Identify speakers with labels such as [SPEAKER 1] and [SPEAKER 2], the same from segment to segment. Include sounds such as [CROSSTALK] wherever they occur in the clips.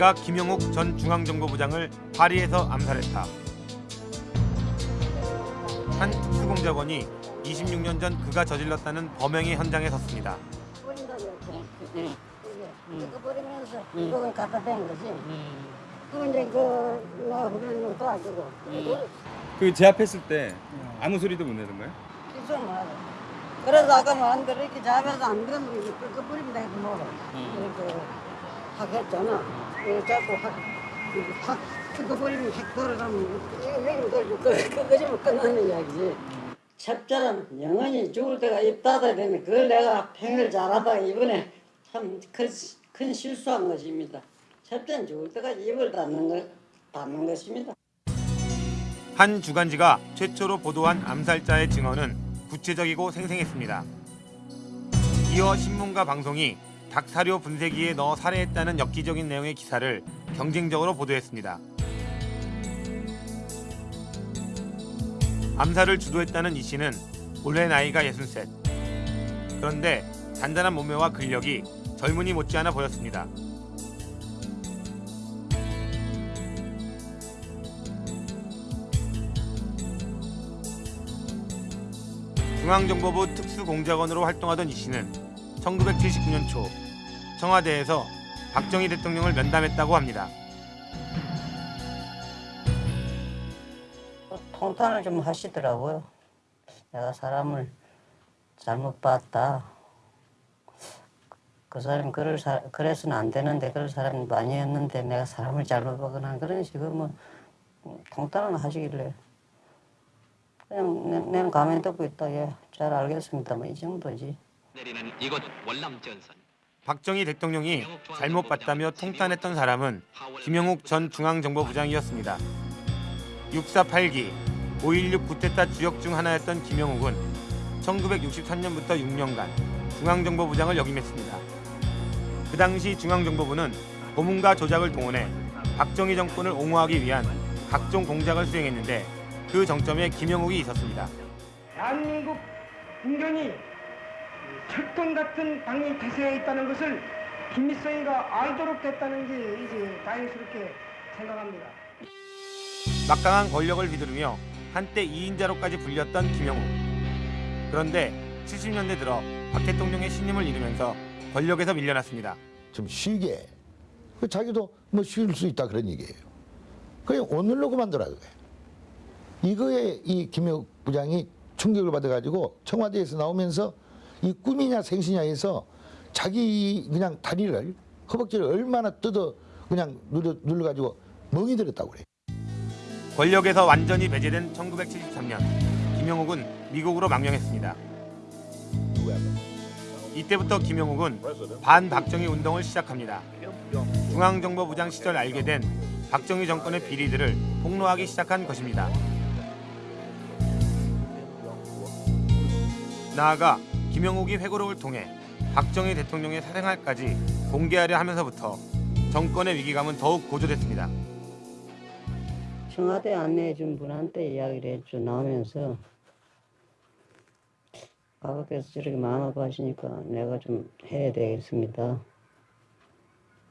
[SPEAKER 1] 내가 김영욱 전 중앙정보부장을 파리에서 암살했다. 한 특수공작원이 26년 전 그가 저질렀다는 범행의 현장에 섰습니다.
[SPEAKER 2] 버린다고 이렇게.
[SPEAKER 3] 응.
[SPEAKER 2] 이게 이거 버리면서
[SPEAKER 3] 응.
[SPEAKER 2] 이걸 갖다 댄 거지.
[SPEAKER 3] 음.
[SPEAKER 2] 그럼 이제 그나 후배는 도와주고.
[SPEAKER 3] 음.
[SPEAKER 4] 그 제압했을 때 아무 소리도 못 내는 거예요?
[SPEAKER 2] 그래서 아까 뭐안 그래 이렇게 잡아서 안 그러면 이거 끄버리면 되고.
[SPEAKER 3] 음.
[SPEAKER 2] 이렇게 하겠잖아. 이거 자꾸 확, 확 끄버리면 확 돌아가면 이거 여기 돌고 끄거지면 끝나는 이야기지. 첩자는 영원히 죽을 때가 입 닫아야 되는 그걸 내가 평을 잘하다가 이번에 참큰 실수한 것입니다. 첩자는 죽을 때까지 입을 닫는 것, 닫는 것입니다.
[SPEAKER 1] 한 주간지가 최초로 보도한 암살자의 증언은 구체적이고 생생했습니다. 이어 신문과 방송이 닭사료 분쇄기에 넣어 살해했다는 엽기적인 내용의 기사를 경쟁적으로 보도했습니다. 암살을 주도했다는 이 씨는 올해 나이가 63. 그런데 단단한 몸매와 근력이 젊은이 못지않아 보였습니다. 중앙정보부 특수공작원으로 활동하던 이 씨는 1979년 초 청와대에서 박정희 대통령을 면담했다고 합니다.
[SPEAKER 2] 통탄을 좀 하시더라고요. 내가 사람을 잘못 봤다. 그 사람이 그럴 사, 그래서는 안 되는데 그럴 사람이 많이 했는데 내가 사람을 잘못 보거나 그런 식으로 뭐 통탄을 하시길래 그냥 내, 내는 가만히 듣고 있다. 예, 잘 알겠습니다. 뭐이 정도지.
[SPEAKER 5] 내리는 이곳 월남 전선
[SPEAKER 1] 박정희 대통령이 잘못 봤다며 통탄했던 사람은 김영욱 전 중앙정보부장이었습니다. 648기 5.16 구테타 주역 중 하나였던 김영욱은 1963년부터 6년간 중앙정보부장을 역임했습니다. 그 당시 중앙정보부는 고문과 조작을 동원해 박정희 정권을 옹호하기 위한 각종 공작을 수행했는데 그 정점에 김영욱이 있었습니다.
[SPEAKER 6] 대한민국 국민이 철권 같은 당이 대세에 있다는 것을 김일성이가 알도록 됐다는 게 이제 다행스럽게 생각합니다.
[SPEAKER 1] 막강한 권력을 휘두르며 한때 2인자로까지 불렸던 김영욱. 그런데 70년대 들어 박 대통령의 신임을 잃으면서 권력에서 밀려났습니다.
[SPEAKER 7] 좀 쉬게. 그 자기도 뭐 쉴 수 있다 그런 얘기예요. 그냥 오늘로 그만둬라 그거예요. 이거에 이 김혁 부장이 충격을 받아가지고 청와대에서 나오면서 이 꿈이냐 생시냐 해서 자기 그냥 다리를 허벅지를 얼마나 뜯어 그냥 눌러, 눌러가지고 멍이 들었다고 그래요.
[SPEAKER 1] 권력에서 완전히 배제된 1973년 김영욱은 미국으로 망명했습니다. 이때부터 김영욱은 반박정희 운동을 시작합니다. 중앙정보부장 시절 알게 된 박정희 정권의 비리들을 폭로하기 시작한 것입니다. 나아가 김영욱이 회고록을 통해 박정희 대통령의 사생활까지 공개하려 하면서부터 정권의 위기감은 더욱 고조됐습니다.
[SPEAKER 2] 청와대 안내해 준 분한테 이야기를 했죠. 나오면서 아버께서 저렇게 마음 아파 하시니까 내가 좀 해야 되겠습니다.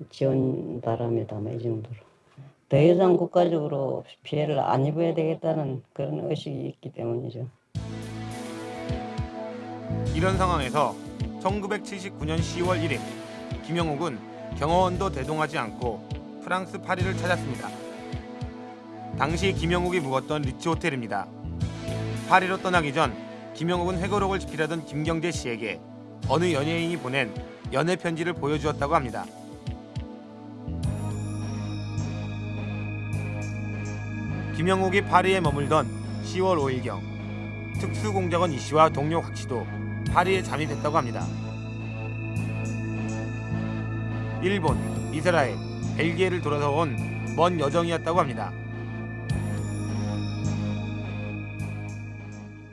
[SPEAKER 2] 지원 바랍니다. 뭐이 정도로. 더 이상 국가적으로 피해를 안 입어야 되겠다는 그런 의식이 있기 때문이죠.
[SPEAKER 1] 이런 상황에서 1979년 10월 1일 김영욱은 경호원도 대동하지 않고 프랑스 파리를 찾았습니다. 당시 김영욱이 묵었던 리츠 호텔입니다. 파리로 떠나기 전 김영욱은 회고록을 집필하던 김경재 씨에게 어느 연예인이 보낸 연애 편지를 보여주었다고 합니다. 김영욱이 파리에 머물던 10월 5일경 특수공작원 이 씨와 동료 곽 씨도 파리에 잠입했다고 합니다. 일본, 이스라엘, 벨기에를 돌아서 온 먼 여정이었다고 합니다.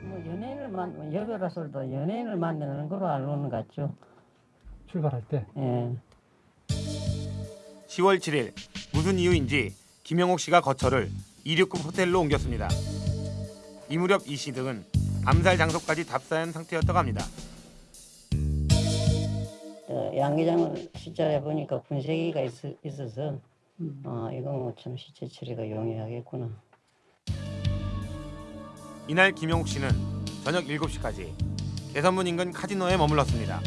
[SPEAKER 2] 뭐 연예인을 만 여배가설도 연예인을 만나는 걸로 알고는 같죠.
[SPEAKER 6] 출발할 때
[SPEAKER 2] 예.
[SPEAKER 1] 10월 7일 무슨 이유인지 김영옥 씨가 거처를 2류급 호텔로 옮겼습니다. 이 무렵 이 씨 등은 암살 장소까지 답사한 상태였다고 합니다.
[SPEAKER 2] 어, 양계장을 시절에 보니까 분쇄기가 있, 있어서 아 이거 뭐참 시체 처리가 용이하겠구나.
[SPEAKER 1] 이날 김영욱 씨는 저녁 7시까지 개선문 인근 카지노에 머물렀습니다.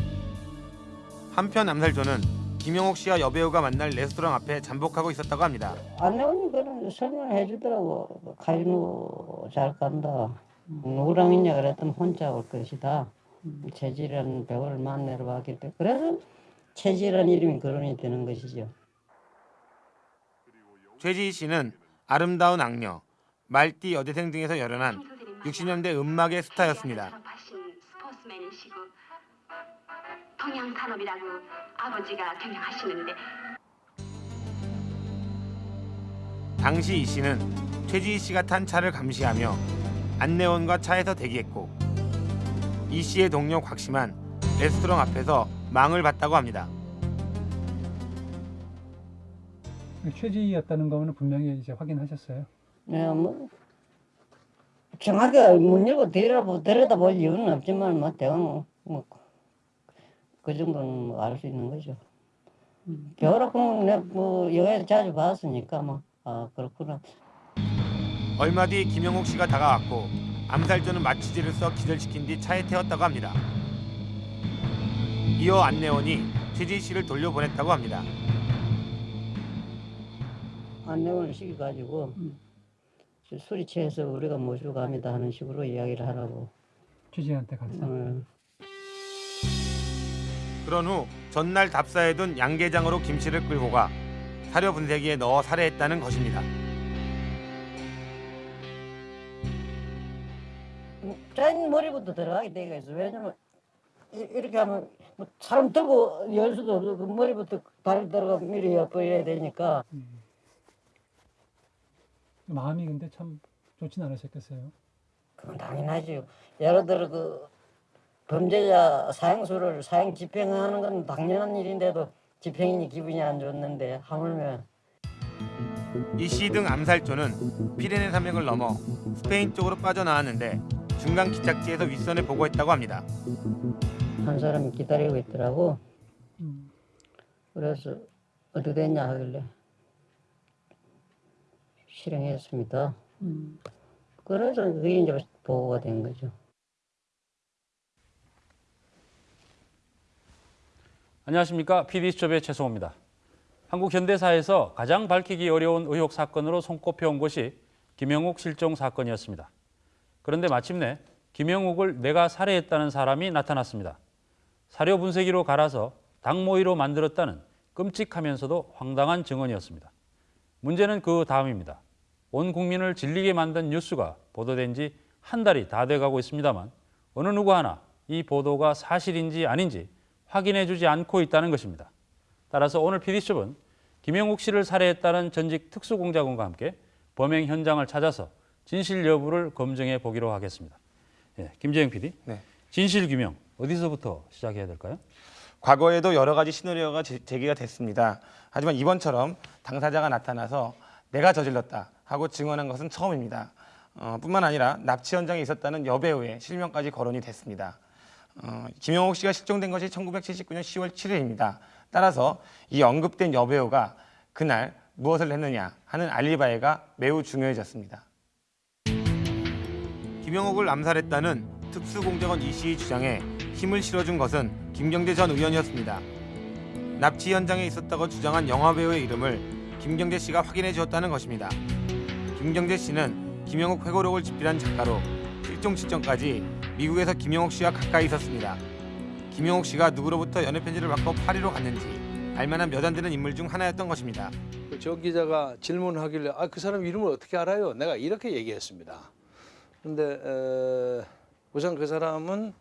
[SPEAKER 1] 한편 암살조는 김영욱 씨와 여배우가 만날 레스토랑 앞에 잠복하고 있었다고 합니다.
[SPEAKER 2] 안내원이 그런 설명을 해주더라고. 카지노 잘 간다. 누구랑 있냐 그랬더니 혼자 올 것이다. 체질이라는 배우를 만나러 왔기 때문에 그래서 체질이라는 이름이 거론이 되는 것이죠.
[SPEAKER 1] 최지희 씨는 아름다운 악녀, 말띠 여대생 등에서 열연한 60년대 음악의 스타였습니다.
[SPEAKER 3] 졸업하신 스포츠맨이시고 동양 산업이라고 아버지가 경영하시는데
[SPEAKER 1] 당시 이 씨는 최지희 씨가 탄 차를 감시하며 안내원과 차에서 대기했고 이 씨의 동료 곽씨만 레스토랑 앞에서 망을 봤다고 합니다.
[SPEAKER 6] 최지였다는 거는 분명히 이제 확인하셨어요.
[SPEAKER 2] 네, 뭐 정확하게 문 열고 들여다보, 들여다볼 이유는 없지만 뭐 대강 뭐그 정도는 뭐 알수 있는 거죠. 겨울학교 내뭐 영화에서 자주 봤으니까 뭐 아 그렇구나.
[SPEAKER 1] 얼마 뒤 김영욱 씨가 다가왔고 암살조는 마취제를 써 기절시킨 뒤 차에 태웠다고 합니다. 이어 안내원이 최지희 씨를 돌려보냈다고 합니다.
[SPEAKER 2] 안내원을 시켜가지고 저 술이 취해서 우리가 모시고 갑니다 하는 식으로 이야기를 하라고.
[SPEAKER 6] 최지한테 갔어.
[SPEAKER 2] 어.
[SPEAKER 1] 그런 후 전날 답사해둔 양계장으로 김 씨를 끌고 가 사료 분쇄기에 넣어 살해했다는 것입니다.
[SPEAKER 2] 자인 머리부터 들어가게 되어 있어. 왜냐면 이- 이렇게 하면 뭐 사람 들고 열 수도 없고 그 머리부터 다리 들어가 미리 엿보여야 되니까
[SPEAKER 6] 마음이 근데 참 좋진 않으셨겠어요.
[SPEAKER 2] 그건 당연하죠. 예를 들어 그 범죄자 사형수를 사형 집행하는 건 당연한 일인데도 집행인이 기분이 안 좋는데 하물며
[SPEAKER 1] 이씨 등 암살조는 피레네 산맥을 넘어 스페인 쪽으로 빠져나왔는데 중간 기착지에서 윗선을 보고했다고 합니다.
[SPEAKER 2] 한 사람이 기다리고 있더라고.
[SPEAKER 6] 음.
[SPEAKER 2] 그래서 어떻게 됐냐 하길래 실행했습니다. 그래서 그게 이제 보고가 된 거죠.
[SPEAKER 8] 안녕하십니까 PD수첩의 최성호입니다. 한국 현대사에서 가장 밝히기 어려운 의혹 사건으로 손꼽혀온 것이 김영욱 실종 사건이었습니다. 그런데 마침내 김영욱을 내가 살해했다는 사람이 나타났습니다. 사료 분쇄기로 갈아서 닭모이로 만들었다는 끔찍하면서도 황당한 증언이었습니다. 문제는 그 다음입니다. 온 국민을 질리게 만든 뉴스가 보도된 지 한 달이 다 돼가고 있습니다만 어느 누구 하나 이 보도가 사실인지 아닌지 확인해 주지 않고 있다는 것입니다. 따라서 오늘 PD수첩은 김영욱 씨를 살해했다는 전직 특수공작원과 함께 범행 현장을 찾아서 진실 여부를 검증해 보기로 하겠습니다. 예, 김재영 PD,
[SPEAKER 1] 네.
[SPEAKER 8] 진실 규명 어디서부터 시작해야 될까요?
[SPEAKER 1] 과거에도 여러 가지 시나리오가 제- 제기가 됐습니다. 하지만 이번처럼 당사자가 나타나서 내가 저질렀다 하고 증언한 것은 처음입니다. 어, 뿐만 아니라 납치 현장에 있었다는 여배우의 실명까지 거론이 됐습니다. 어, 김영옥 씨가 실종된 것이 1979년 10월 7일입니다. 따라서 이 언급된 여배우가 그날 무엇을 했느냐 하는 알리바이가 매우 중요해졌습니다. 김영옥을 암살했다는 특수공작원 이 씨의 주장에 힘을 실어준 것은 김경재 전 의원이었습니다. 납치 현장에 있었다고 주장한 영화배우의 이름을 김경재 씨가 확인해 주었다는 것입니다. 김경재 씨는 김영옥 회고록을 집필한 작가로 실종 시점까지 미국에서 김영옥 씨와 가까이 있었습니다. 김영옥 씨가 누구로부터 연애 편지를 받고 파리로 갔는지 알만한 몇 안 되는 인물 중 하나였던 것입니다.
[SPEAKER 9] 그정 기자가 질문하길래 아 그 사람 이름을 어떻게 알아요? 내가 이렇게 얘기했습니다. 근데 에, 우선 그 사람은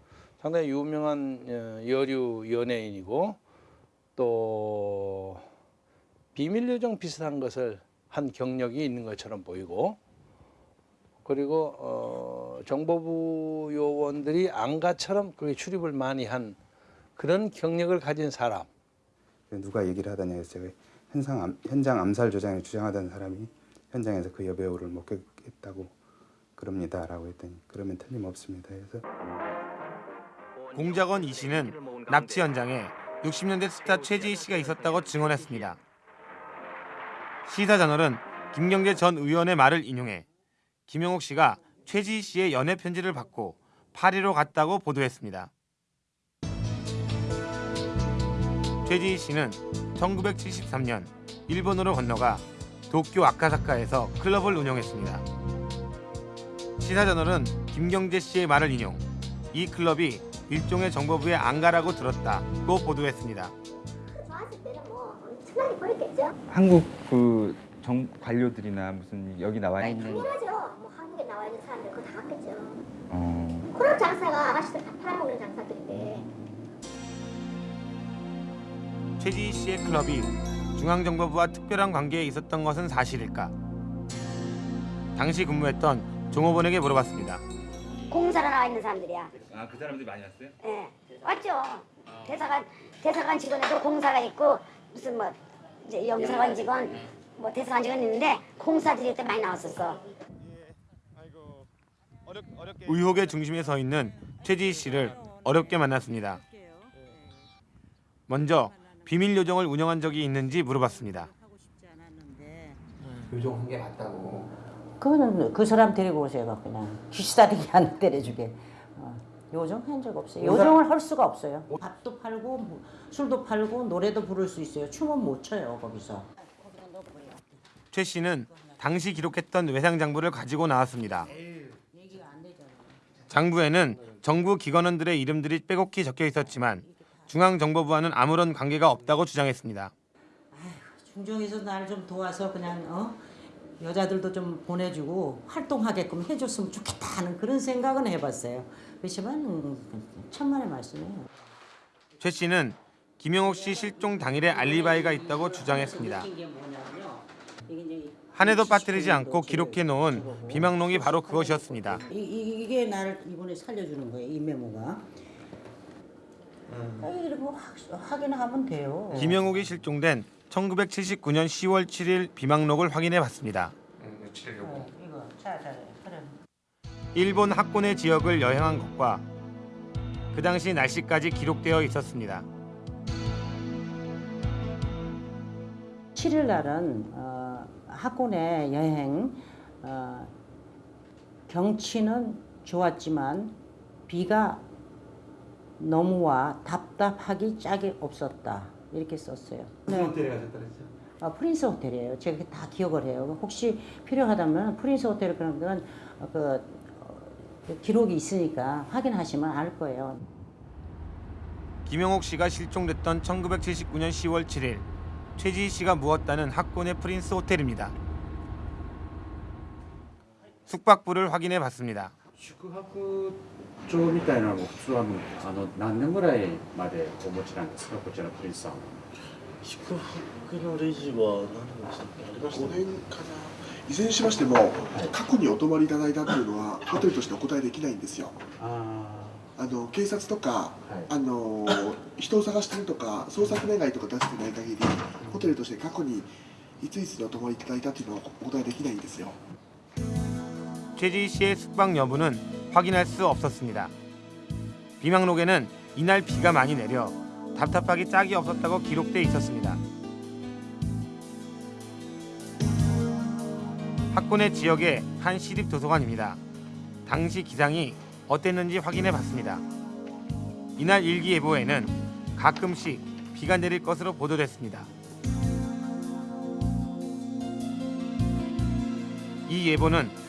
[SPEAKER 9] 상당히 유명한 어, 여류 연예인이고 또 비밀 요정 비슷한 것을 한 경력이 있는 것처럼 보이고 그리고 어, 정보부 요원들이 안가처럼 그게 출입을 많이 한 그런 경력을 가진 사람.
[SPEAKER 10] 누가 얘기를 해서 제가 현상 암, 현장 암살 조장을 주장하던 사람이 현장에서 그 여배우를 목격했다고 그럽니다 라고 했더니 그러면 틀림없습니다 해서
[SPEAKER 1] 공작원 이 씨는 납치 현장에 60년대 스타 최지희 씨가 있었다고 증언했습니다. 시사저널은 김경재 전 의원의 말을 인용해 김영옥 씨가 최지희 씨의 연애 편지를 받고 파리로 갔다고 보도했습니다. 최지희 씨는 1973년 일본으로 건너가 도쿄 아카사카에서 클럽을 운영했습니다. 시사저널은 김경재 씨의 말을 인용, 이 클럽이 일종의 정보부의 안가라고 들었다고 보도했습니다.
[SPEAKER 3] 뭐.
[SPEAKER 11] 한국 그 정, 관료들이나 무슨 여기 나와 있는
[SPEAKER 3] 당연하죠. 뭐 한국에 나와 있는 사람들 그거 다 갔겠죠.
[SPEAKER 11] 어,
[SPEAKER 3] 그런 장사가 아가씨들 다 팔아먹는 장사들인데.
[SPEAKER 1] 최지희 씨의 클럽이 중앙정보부와 특별한 관계에 있었던 것은 사실일까? 당시 근무했던 종업원에게 물어봤습니다.
[SPEAKER 3] 공사로 나와 있는 사람들이야.
[SPEAKER 11] 아 그 사람들이 많이 왔어요?
[SPEAKER 3] 예, 왔죠. 대사관 대사관 직원에도 공사가 있고 무슨 뭐 이제 영사관 직원, 뭐 대사관 직원 있는데 공사 드릴 때 많이 나왔었어.
[SPEAKER 1] 의혹의 중심에 서 있는 최지희 씨를 어렵게 만났습니다. 먼저 비밀 요정을 운영한 적이 있는지 물어봤습니다.
[SPEAKER 12] 요정한 게 맞다고.
[SPEAKER 13] 그거는 그 사람 데리고 오세요 그냥 귀시다리기 안 때려주게 어, 요정 한 적 없어요 요정을 할 수가 없어요 밥도 팔고 뭐, 술도 팔고 노래도 부를 수 있어요 춤은 못 춰요 거기서
[SPEAKER 1] 최 씨는 당시 기록했던 외상 장부를 가지고 나왔습니다. 장부에는 정부 기관원들의 이름들이 빼곡히 적혀 있었지만 중앙정보부와는 아무런 관계가 없다고 주장했습니다.
[SPEAKER 13] 중정에서 날 좀 도와서 그냥 어? 여자들도 좀 보내주고 활동하게끔 해줬으면 좋겠다 하는 그런 생각은 해봤어요. 그렇지만 음, 천만의 말씀이에요.
[SPEAKER 1] 최 씨는 김영옥 씨 실종 당일에 알리바이가 있다고 주장했습니다. 한 해도 빠뜨리지 않고 기록해 놓은 비망록이 바로 그것이었습니다.
[SPEAKER 13] 이, 이, 이게 나를 이번에 살려주는 거예요 이 메모가. 아, 이런 거 확- 확인하면 돼요.
[SPEAKER 1] 김영옥이 실종된 1979년 10월 7일 비망록을 확인해 봤습니다. 일본 학군의 지역을 여행한 것과 그 당시 날씨까지 기록되어 있었습니다.
[SPEAKER 13] 7일 날은 어, 학군의 여행 어, 경치는 좋았지만 비가 너무 와 답답하기 짝이 없었다 이렇게 썼어요. 무슨 호텔에 가셨다 그랬죠? 아, 프린스 호텔이에요. 제가 다 기억을 해요. 혹시 필요하다면 프린스 호텔 그런 건 어, 그, 어, 그 기록이 있으니까 확인하시면 알 거예요.
[SPEAKER 1] 김영옥 씨가 실종됐던 1979년 10월 7일 최지희 씨가 묵었다는 학군의 프린스 호텔입니다. 숙박부를 확인해 봤습니다.
[SPEAKER 14] 宿泊帳みたいなのも普通はもうあの何年ぐらいまでお持ちなんですかこちらのプリンスさんは
[SPEAKER 15] 宿泊のレジは何でしたっけ？ありました
[SPEAKER 16] 5年かな。いずれにしましても、過去にお泊まりいただいたっていうのは、ホテルとしてお答えできないんですよ。あの警察とか、あの人を探してるとか、捜索願いとか出してない限り、ホテルとして過去にいついつにお泊まりいただいたっていうのはお答えできないんですよ。
[SPEAKER 1] 최지희 씨의 숙박 여부는 확인할 수 없었습니다. 비망록에는 이날 비가 많이 내려 답답하기 짝이 없었다고 기록돼 있었습니다. 학군의 지역의 한 시립 도서관입니다. 당시 기상이 어땠는지 확인해 봤습니다. 이날 일기예보에는 가끔씩 비가 내릴 것으로 보도됐습니다. 이 예보는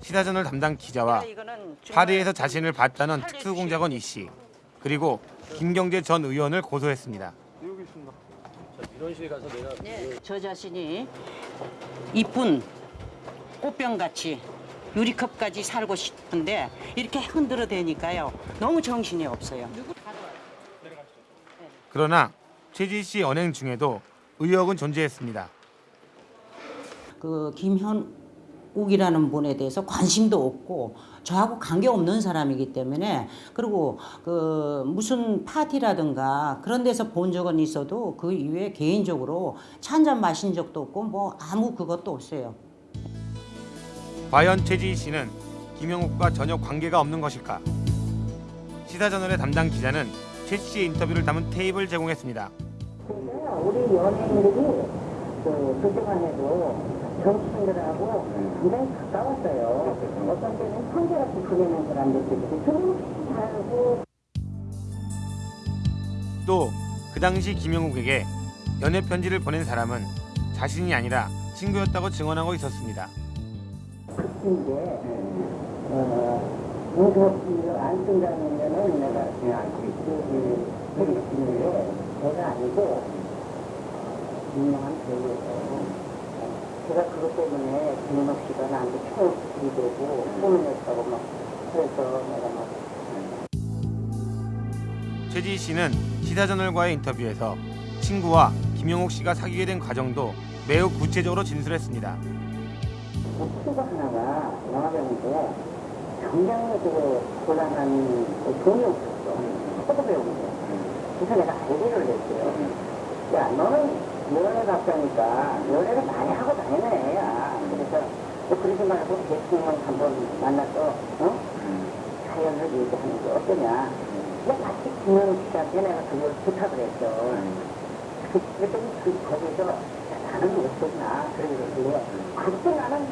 [SPEAKER 1] 시사전을 담당 기자와 파리에서 자신을 봤다는 특수공작원 이 씨, 그리고 김경재 전 의원을 고소했습니다.
[SPEAKER 13] 저 자신이 이쁜 꽃병같이 유리컵까지 살고 싶은데 이렇게 흔들어 대니까요 너무 정신이 없어요.
[SPEAKER 1] 그러나 최지희 씨 언행 중에도 의혹은 존재했습니다.
[SPEAKER 13] 그 김현 욱 김영욱이라는 분에 대해서 관심도 없고 저하고 관계 없는 사람이기 때문에 그리고 그 무슨 파티라든가 그런 데서 본 적은 있어도 그 이후에 개인적으로 차 한 잔 마신 적도 없고 뭐 아무 그것도 없어요.
[SPEAKER 1] 과연 최지희 씨는 김영욱과 전혀 관계가 없는 것일까? 시사저널의 담당 기자는 최 씨의 인터뷰를 담은 테이프를 제공했습니다.
[SPEAKER 17] 우리 연예인들이 그 그동안에도 정치인들하고 굉장히 가까웠어요. 어떤 때는 형제같이 지내는 사람들끼리 그런 살고
[SPEAKER 1] 또 그 당시 김영욱에게 연애 편지를 보낸 사람은 자신이 아니라 친구였다고 증언하고 있었습니다.
[SPEAKER 17] 이제 어, 응급실을 안 쓴다는 거는 내가 알고 있고 그게 제가 아니고 유명한 배우예요. 제가 그것 때문에 김은옥 씨가 나한테 총이 되고 손을 냈다고 막 그래서 내가 막
[SPEAKER 1] 최지희 씨는 시사저널과의 인터뷰에서 친구와 김영욱 씨가 사귀게 된 과정도 매우 구체적으로 진술했습니다.
[SPEAKER 17] 친구 하나가 영화배우인데 굉장히 그 곤란한 그 돈이 없었어. 포도 배우인데. 그래서 내가 아이디어를 냈어요. 야, 너는 연애 갔다니까 연애를 많이 하고 다니는 애야. 그래서 너 그러지 말고 대통령 한번 만나서 어? 사연을 얘기하는 게 어떠냐. 근데 마치 김영욱 씨한테 내가 그걸 부탁을 했죠. 그- 그랬더니 그 거기서 야, 나는 어떠나 그러길래 그때 나는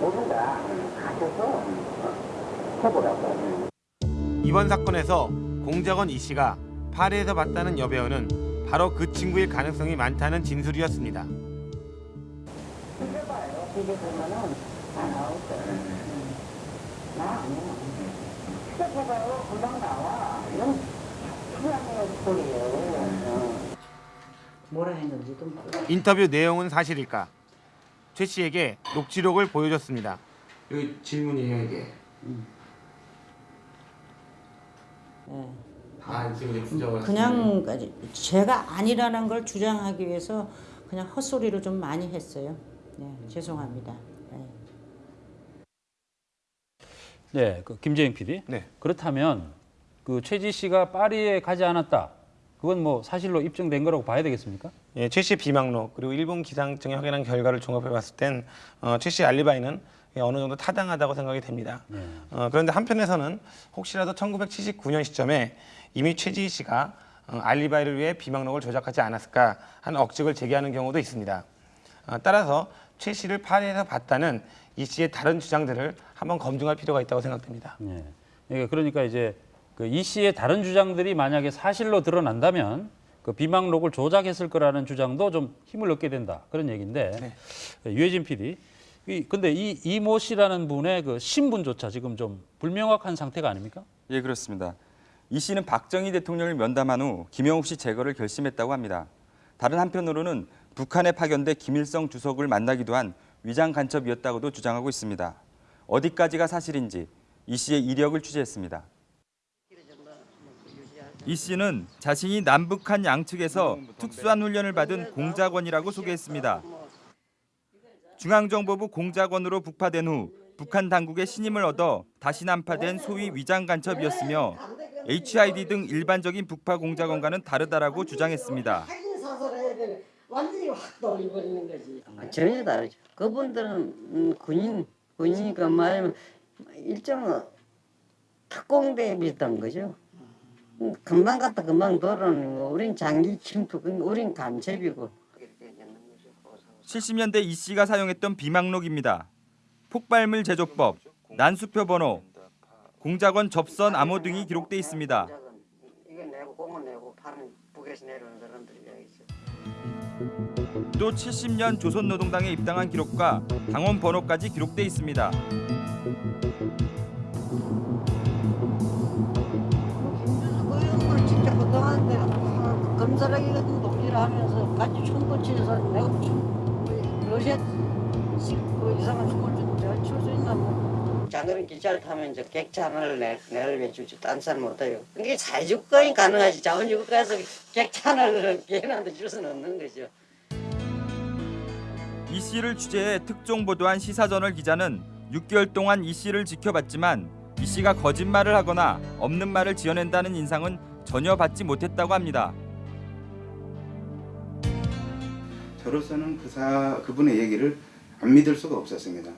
[SPEAKER 17] 모른다. 가셔서 어, 해보라고.
[SPEAKER 1] 이번 사건에서 공작원 이 씨가 파리에서 봤다는 여배우는 바로 그 친구일 가능성이 많다는 진술이었습니다.
[SPEAKER 17] 응.
[SPEAKER 1] 인터뷰 내용은 사실일까? 최 씨에게 녹취록을 보여줬습니다. 여기 질문이에요 이게.
[SPEAKER 13] 예.
[SPEAKER 1] 다 지금 부정을
[SPEAKER 13] 그냥 제가 아니라는 걸 주장하기 위해서 그냥 헛소리를 좀 많이 했어요. 네, 죄송합니다. 네.
[SPEAKER 8] 네, 그 김재영 PD.
[SPEAKER 1] 네.
[SPEAKER 8] 그렇다면 그 최지 씨가 파리에 가지 않았다. 그건 뭐 사실로 입증된 거라고 봐야 되겠습니까?
[SPEAKER 1] 예, 최 씨의 비망록 그리고 일본 기상청이 확인한 결과를 종합해봤을 땐 어, 최 씨의 알리바이는 예, 어느 정도 타당하다고 생각이 됩니다. 어, 그런데 한편에서는 혹시라도 1979년 시점에 이미 최지희 씨가 어, 알리바이를 위해 비망록을 조작하지 않았을까 하는 억측을 제기하는 경우도 있습니다. 어, 따라서 최 씨를 파리에서 봤다는 이 씨의 다른 주장들을 한번 검증할 필요가 있다고 생각됩니다.
[SPEAKER 8] 네. 예, 그러니까 이제 그 이 씨의 다른 주장들이 만약에 사실로 드러난다면 그 비망록을 조작했을 거라는 주장도 좀 힘을 얻게 된다 그런 얘기인데 예, 유해진 PD. 이 근데 이 이모 씨라는 분의 그 신분조차 지금 좀 불명확한 상태가 아닙니까?
[SPEAKER 4] 예, 그렇습니다. 이 씨는 박정희 대통령을 면담한 후 김영욱 씨 제거를 결심했다고 합니다. 다른 한편으로는 북한에 파견돼 김일성 주석을 만나기도 한 위장 간첩이었다고도 주장하고 있습니다. 어디까지가 사실인지 이 씨의 이력을 취재했습니다. 이 씨는 자신이 남북한 양측에서 특수한 훈련을 받은 공작원이라고 소개했습니다. 중앙정보부 공작원으로 북파된 후 북한 당국의 신임을 얻어 다시 난파된 소위 위장 간첩이었으며 HID 등 일반적인 북파 공작원과는 다르다라고 주장했습니다.
[SPEAKER 17] 완전히 확 돌려버리는 거지.
[SPEAKER 2] 전혀 다르죠. 그분들은 음, 군인, 군이니까 말하면 일종의 특공대 비슷한 거죠. 음, 금방 갔다 금방 돌아오는 거. 우린 장기 침투, 우린 간첩이고.
[SPEAKER 4] 70년대 이 씨가 사용했던 비망록입니다. 폭발물 제조법, 난수표 번호, 공작원 접선 암호 등이 기록돼 있습니다. 또 70년 조선노동당에 입당한 기록과 당원 번호까지 기록돼 있습니다.
[SPEAKER 17] 그 진짜 그동안 내가 아, 검사라기 같은 독일을 하면서 같이 춤 붙이면서 내가 러시아 그 이상한 춤을 좀 내가 출수 있나 뭐. 장거리 기차를 타면 이제 객차 하나를 내, 내를 외주지 딴 사람 못 해요. 이게 사회주권이 가능하지 자원주의국가에서 객차 하나를 개인한테 줄 수는 없는 거죠.
[SPEAKER 4] 이 씨를 취재해 특종 보도한 시사저널 기자는 6개월 동안 이 씨를 지켜봤지만 이 씨가 거짓말을 하거나 없는 말을 지어낸다는 인상은 전혀 받지 못했다고 합니다.
[SPEAKER 10] 저로서는 그 사 그분의 얘기를 안 믿을 수가 없었습니다.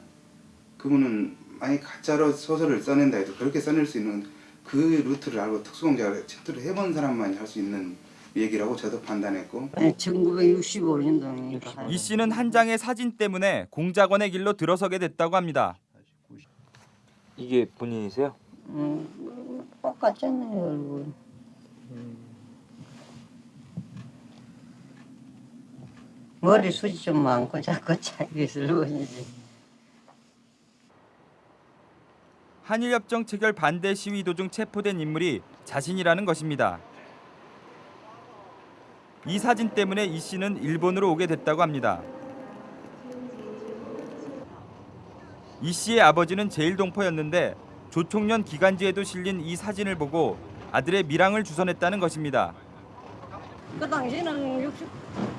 [SPEAKER 10] 그분은 만약 가짜로 소설을 써낸다 해도 그렇게 써낼 수 있는 그 루트를 알고 특수공작을 침투를 해본 사람만이 할 수 있는 얘기라고 저도 판단했고
[SPEAKER 2] 1965년도니까.
[SPEAKER 4] 이 씨는 한 장의 사진 때문에 공작원의 길로 들어서게 됐다고 합니다.
[SPEAKER 11] 이게 본인이세요?
[SPEAKER 2] 음, 똑같잖아요, 얼굴. 머리 숱이 좀 많고 자꾸 자기 슬로건이지.
[SPEAKER 4] 한일협정 체결 반대 시위 도중 체포된 인물이 자신이라는 것입니다. 이 사진 때문에 이 씨는 일본으로 오게 됐다고 합니다. 이 씨의 아버지는 제일동포였는데 조총련 기간지에도 실린 이 사진을 보고 아들의 밀항을 주선했다는 것입니다.
[SPEAKER 2] 그 당시에는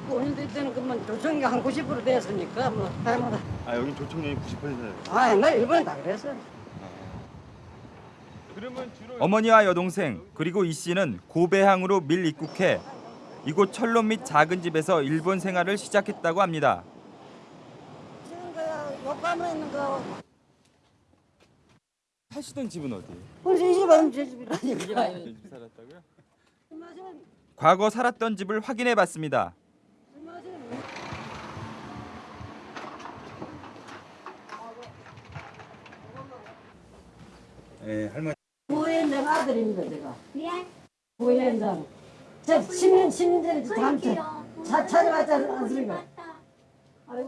[SPEAKER 2] 65년대 때는 그만 조정이 한 90% 됐으니까 뭐 잘못.
[SPEAKER 11] 아 여기 조총련이 90%예요.
[SPEAKER 2] 아, 옛날 일본에 다 그랬어.
[SPEAKER 4] 어머니와 여동생 그리고 이 씨는 고배항으로 밀 입국해 이곳 철로 및 작은 집에서 일본 생활을 시작했다고 합니다.
[SPEAKER 2] 지금 그 욕감에 있는 거.
[SPEAKER 4] 사시던 집은 어디?
[SPEAKER 2] 우리 집 아니면 제 집이라니.
[SPEAKER 4] 집 살았다고요? 과거 살았던 집을 확인해 봤습니다.
[SPEAKER 10] 예, 할머니
[SPEAKER 2] 부회장 아들입니다, 제가.
[SPEAKER 3] 예?
[SPEAKER 2] 부회장. 저 10년, 10년 전에 잠 차, 찾아봤지 않습니까?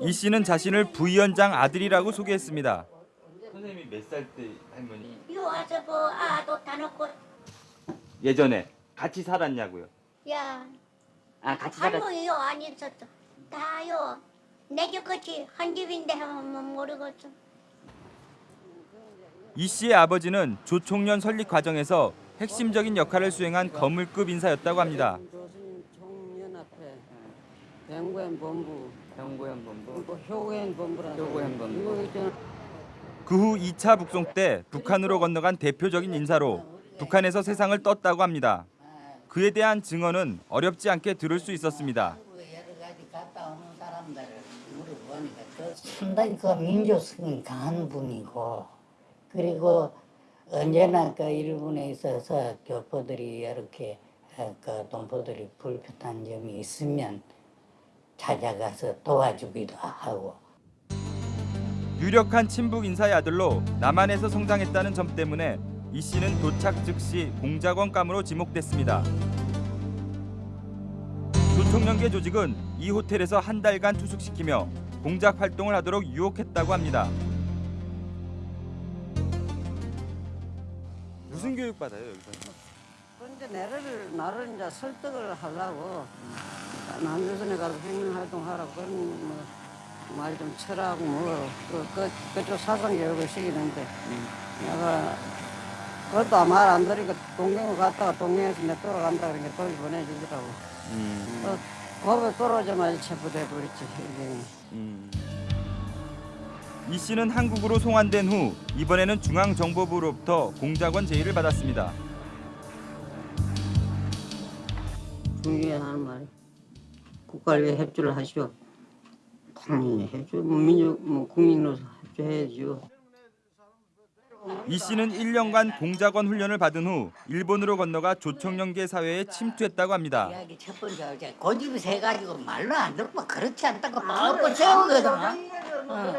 [SPEAKER 4] 이 씨는 자신을 부위원장 아들이라고 소개했습니다.
[SPEAKER 11] 선생님이 몇 살 때 할머니?
[SPEAKER 3] 이거 와서 그 아도 다 놓고
[SPEAKER 4] 예전에 같이 살았냐고요?
[SPEAKER 3] 야
[SPEAKER 4] 아 같이
[SPEAKER 3] 할머니요 아니었어 다요 내 집같이 한 집인데 하면 모르겠어
[SPEAKER 4] 이 씨의 아버지는 조총련 설립 과정에서 핵심적인 역할을 수행한 거물급 인사였다고 합니다.
[SPEAKER 2] 총연합회, 병구현 본부,
[SPEAKER 18] 병구현 본부,
[SPEAKER 2] 또 효구현 본부라고.
[SPEAKER 18] 효구현 본부.
[SPEAKER 2] 이거 있잖아.
[SPEAKER 4] 그후 2차 북송 때 북한으로 건너간 대표적인 인사로 북한에서 세상을 떴다고 합니다. 그에 대한 증언은 어렵지 않게 들을 수 있었습니다.
[SPEAKER 19] 상당히 그 민족성이 강한 분이고 그리고 언제나 그 일본에 있어서 교포들이 이렇게 어, 그 동포들이 불편한 점이 있으면 찾아가서 도와주기도 하고
[SPEAKER 4] 유력한 친북 인사의 아들로 남한에서 성장했다는 점 때문에 이 씨는 도착 즉시 공작원 감으로 지목됐습니다. 조총련계 조직은 이 호텔에서 한 달간 투숙시키며 공작 활동을 하도록 유혹했다고 합니다. 무슨 교육 받아요 여기서?
[SPEAKER 2] 근데 나를 나를 이제 설득을 하려고 남조선에 가서 혁명활동하라고 그런 뭐 말이 좀 철하고 뭐 그, 그, 그쪽 사상 교육을 시키는데 내가 그것도 말 안 들으니까 동경을 갔다가 동경에서 내 돌아간다 그러니까 거기 보내주더라고. 어, 거기 떨어져마자 체포돼 버렸지 이게.
[SPEAKER 4] 이 씨는 한국으로 송환된 후 이번에는 중앙정보부로부터 공작원 제의를 받았습니다.
[SPEAKER 2] 중요한 말이 국가를 위해 협조를 하시오. 당연히 협조, 뭐 민족, 뭐 국민으로서 협조해야죠.
[SPEAKER 4] 이 씨는 1년간 공작원 훈련을 받은 후 일본으로 건너가 조총련계 사회에 침투했다고 합니다.
[SPEAKER 19] 이야기 첫 번째 이제 고집이 세 가지고 말로 안 듣고 그렇지 않다고 뻔뻔 세우거든 어.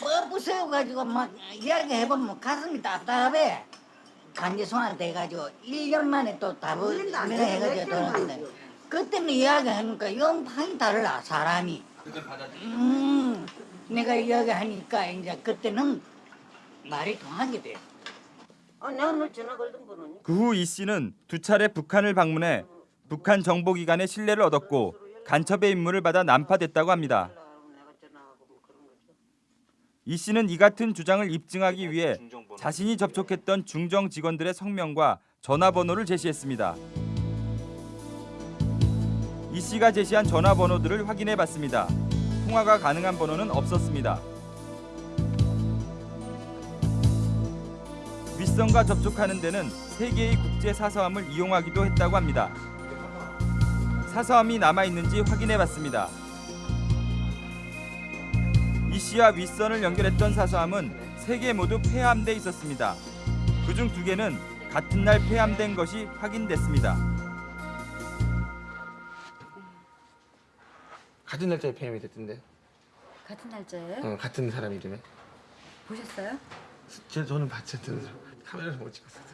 [SPEAKER 19] 뻔뻔 세워가지고 막 이야기 해보면 가슴이 답답해 간지손한테 돼가지고 1년 만에 또 답을 해가지고 돌아왔는데 그때는 이야기하니까 영판이 달라 사람이 음, 내가 이야기하니까 이제 그때는 말이 통하게 돼.
[SPEAKER 2] 아, 내가 오늘 전화 걸던 번호니?
[SPEAKER 4] 그후 이 씨는 두 차례 북한을 방문해 북한 정보기관의 신뢰를 얻었고 간첩의 임무를 받아 난파됐다고 합니다. 이 씨는 이 같은 주장을 입증하기 위해 자신이 접촉했던 중정 직원들의 성명과 전화번호를 제시했습니다. 이 씨가 제시한 전화번호들을 확인해 봤습니다. 통화가 가능한 번호는 없었습니다. 윗선과 접촉하는 데는 세 개의 국제 사서함을 이용하기도 했다고 합니다. 사서함이 남아 있는지 확인해 봤습니다. 이 씨와 윗선을 연결했던 사서함은 세 개 모두 폐함돼 있었습니다. 그중 두 개는 같은 날 폐함된 것이 확인됐습니다.
[SPEAKER 1] 같은 날짜에 폐렴이 됐던데.
[SPEAKER 20] 같은 날짜예요?
[SPEAKER 1] 어, 같은 사람 이름에.
[SPEAKER 20] 보셨어요?
[SPEAKER 1] 제 저는 봤죠. 카메라를 못 찍었어요.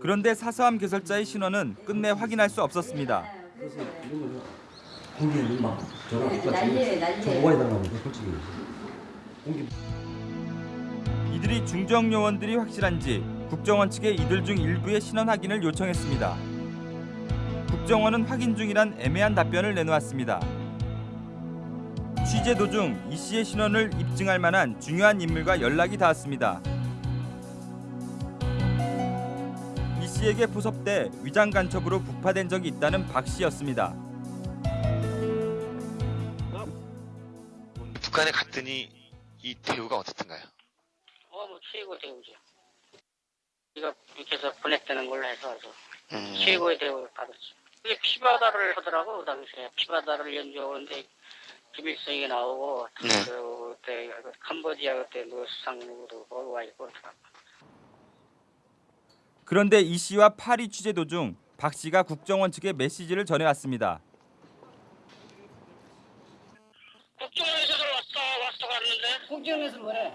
[SPEAKER 4] 그런데 사서함 개설자의 신원은 끝내 확인할 수 없었습니다. 이들이 중정 요원들이 확실한지 국정원 측에 이들 중 일부의 신원 확인을 요청했습니다. 국정원은 확인 중이란 애매한 답변을 내놓았습니다. 취재 도중 이 씨의 신원을 입증할 만한 중요한 인물과 연락이 닿았습니다. 씨에게 포섭돼 위장 간첩으로 부파된 적이 있다는 박 씨였습니다.
[SPEAKER 21] 북한에 갔더니 이 대우가 어떻던가요?
[SPEAKER 22] 어, 뭐 최고 대우죠. 이거 이렇게 해서 보냈다는 걸로 해서
[SPEAKER 21] 음.
[SPEAKER 22] 최고의 대우를 받았죠. 그게 피바다를 하더라고 그 당시에 피바다를 연주하는데 김일성이 나오고
[SPEAKER 21] 네.
[SPEAKER 22] 그때 캄보디아 그때 뭐 수상으로 와 있고.
[SPEAKER 4] 그런데 이 씨와 파리 취재 도중 박 씨가 국정원 측에 메시지를 전해왔습니다.
[SPEAKER 22] 국정원에서도 왔다 왔다 갔는데
[SPEAKER 2] 국정원에서 뭐래?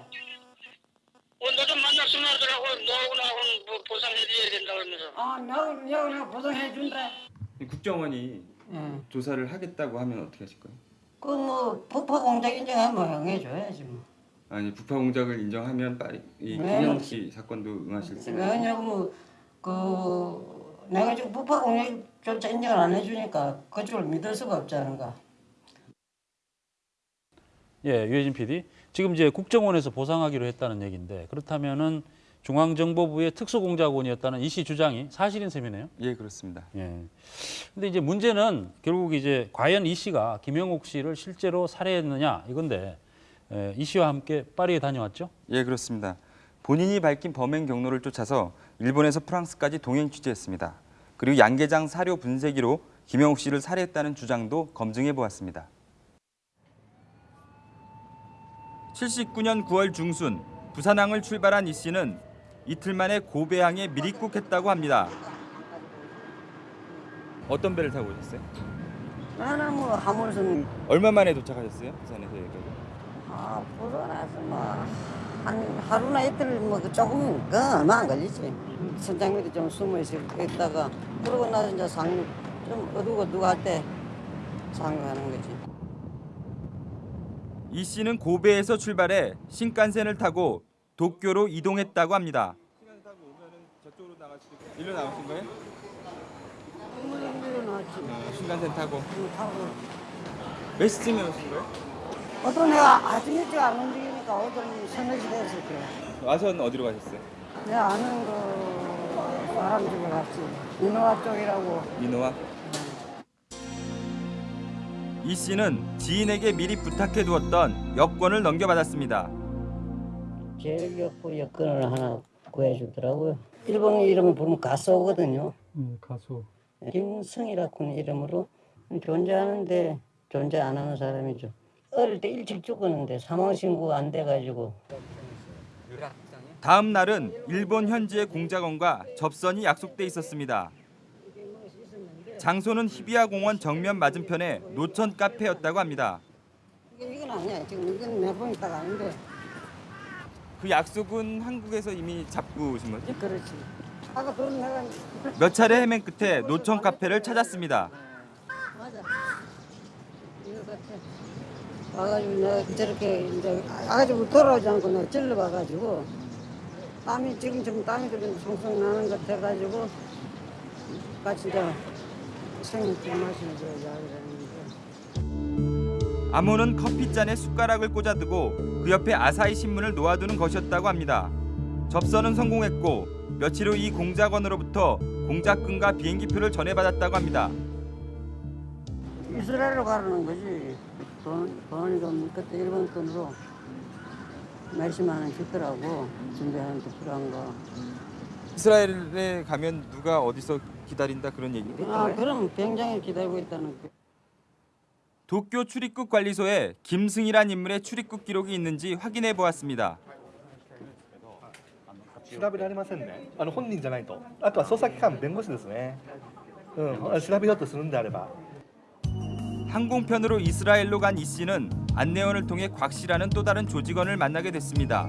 [SPEAKER 22] 어, 너좀 만났으면 하더라고 너하고 나하고는 뭐 보상해줘야 된다 그러면서
[SPEAKER 2] 아, 나하고 나하고 내가 보상해 준다.
[SPEAKER 4] 국정원이
[SPEAKER 2] 응.
[SPEAKER 4] 조사를 하겠다고 하면 어떻게 하실 거예요?
[SPEAKER 2] 그뭐 폭파 공작 인정하면 해줘야지 뭐.
[SPEAKER 4] 아니 부파 공작을 인정하면 빨리 이
[SPEAKER 2] 네.
[SPEAKER 4] 김영욱 씨 사건도 응하실
[SPEAKER 2] 왜냐고 뭐그 내가 지금 폭파 공작조차 인정을 안 해주니까 그쪽을 믿을 수가 없지 않은가.
[SPEAKER 8] 예, 유해진 PD. 지금 이제 국정원에서 보상하기로 했다는 얘기인데 그렇다면은 중앙정보부의 특수공작원이었다는 이 씨 주장이 사실인 셈이네요.
[SPEAKER 4] 예, 그렇습니다.
[SPEAKER 8] 예. 근데 이제 문제는 결국 이제 과연 이 씨가 김영욱 씨를 실제로 살해했느냐 이건데 예, 이 씨와 함께 파리에 다녀왔죠?
[SPEAKER 4] 예, 그렇습니다. 본인이 밝힌 범행 경로를 쫓아서 일본에서 프랑스까지 동행 취재했습니다. 그리고 양계장 사료 분쇄기로 김영욱 씨를 살해했다는 주장도 검증해 보았습니다. 79년 9월 중순 부산항을 출발한 이 씨는 이틀 만에 고배항에 미립국했다고 합니다. 어떤 배를 타고 오셨어요?
[SPEAKER 2] 나는 뭐 하물선
[SPEAKER 4] 얼마 만에 도착하셨어요? 부산에서 여기까지?
[SPEAKER 2] 아 부산에서 뭐 한 하루나 이틀 뭐그 조금 그 얼마 안 걸리지. 선장 밑에 좀 숨어 있- 있다가 그러고 나서 이제 상륙 좀 어두고 누가 할 때 상륙하는 거지.
[SPEAKER 4] 이 씨는 고베에서 출발해 신칸센을 타고 도쿄로 이동했다고 합니다. 일로 나오신 거예요?
[SPEAKER 2] 일로 나왔지.
[SPEAKER 4] 신칸센 타고.
[SPEAKER 2] 타고.
[SPEAKER 4] 몇 시쯤에 오신 거예요?
[SPEAKER 2] 어떤 내가 아주 일찍 안 움직이니까 서너 시 됐을 거야.
[SPEAKER 4] 와서는 어디로 가셨어요?
[SPEAKER 2] 내가 아는 그 사람 집에 갔지. 인호아 쪽이라고.
[SPEAKER 4] 민호와? 이 씨는 지인에게 미리 부탁해 두었던 여권을 넘겨받았습니다.
[SPEAKER 2] 제일역부 여권을 하나 구해주더라고요. 일본 이름을 부르면 가소거든요.
[SPEAKER 6] 음, 가수.
[SPEAKER 2] 김승이라는 이름으로 존재하는데 존재 안 하는 사람이죠. 어릴 때 일찍 죽었는데 사망 신고 안 돼가지고
[SPEAKER 4] 다음 날은 일본 현지의 공작원과 접선이 약속돼 있었습니다. 장소는 히비야 공원 정면 맞은편의 노천 카페였다고 합니다.
[SPEAKER 2] 이건 아니야. 지금 이건 몇번 있다가 아닌데
[SPEAKER 4] 그 약속은 한국에서 이미 잡고 오신 거죠?
[SPEAKER 2] 그렇지.
[SPEAKER 4] 몇 차례 헤맨 끝에 노천 카페를 찾았습니다.
[SPEAKER 2] 맞아. 이거 같아. 와가지고 내가 저렇게 이제 아가지고 돌아오지 않고 내가 찔러봐가지고 땀이 지금 좀 땀이 좀 송송 나는 것 같아가지고 같이 이제 생맥주 마시는 거 이야기를 했는데
[SPEAKER 4] 암호는 커피잔에 숟가락을 꽂아두고 그 옆에 아사히 신문을 놓아두는 것이었다고 합니다. 접선은 성공했고 며칠 후 이 공작원으로부터 공작금과 비행기표를 전해받았다고 합니다.
[SPEAKER 2] 이스라엘로 가라는 거지. 돈, 돈이 좀 그때 일본 돈으로 몇십만 원 주더라고 준비하는데 필요한 거.
[SPEAKER 4] 이스라엘에 가면 누가 어디서 기다린다 그런 얘기?
[SPEAKER 2] 아 그럼 병장에 기다리고 있다는 거.
[SPEAKER 4] 도쿄 출입국 관리소에 김승이란 인물의 출입국 기록이 있는지 확인해 보았습니다.
[SPEAKER 23] 調べられませんねあの本人じゃないとあとは捜査機関弁護士ですねうん調べようとするんであれば
[SPEAKER 4] 항공편으로 이스라엘로 간 이 씨는 안내원을 통해 곽 씨라는 또 다른 조직원을 만나게 됐습니다.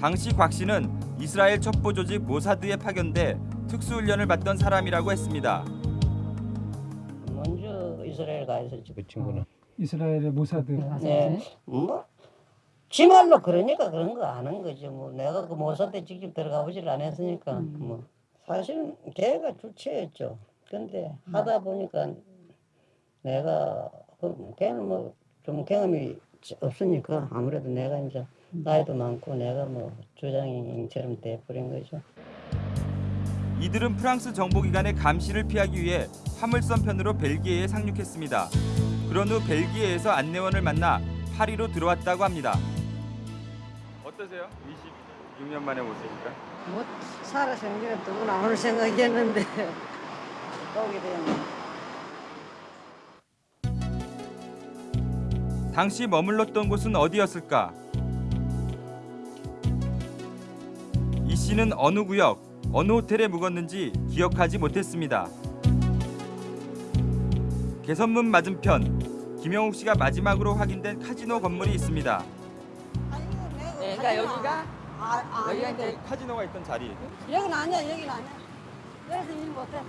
[SPEAKER 4] 당시 곽 씨는 이스라엘 첩보 조직 모사드에 파견돼 특수훈련을 받던 사람이라고 했습니다.
[SPEAKER 2] 먼저 이스라엘 가 있었지 그 친구는.
[SPEAKER 6] 이스라엘의 모사드.
[SPEAKER 2] 네. 뭐 지 말로 그러니까 그런 거 아는 거죠. 뭐 내가 그 모사대 직접 들어가 보질 않았으니까 뭐 사실은 걔가 주체였죠. 근데 하다 보니까 내가 그 걔는 뭐 좀 경험이 없으니까 아무래도 내가 이제 나이도 많고 내가 뭐 주장인처럼 돼버린 거죠.
[SPEAKER 4] 이들은 프랑스 정보기관의 감시를 피하기 위해 화물선 편으로 벨기에에 상륙했습니다. 그런 후 벨기에에서 안내원을 만나 파리로 들어왔다고 합니다. 어떠세요? 26년 만에 오시니까?
[SPEAKER 2] 뭐 이제 또 나올 생각이었는데 오게 되네.
[SPEAKER 4] 당시 머물렀던 곳은 어디였을까? 이 씨는 어느 구역, 어느 호텔에 묵었는지 기억하지 못했습니다. 개선문 맞은편, 김영욱 씨가 마지막으로 확인된 카지노 건물이 있습니다.
[SPEAKER 2] 그러니까 여기가 아, 아,
[SPEAKER 4] 여기가 이제 카지노가 있던 자리.
[SPEAKER 2] 여기는 아니야 여기는 아니야 여기서 일 못해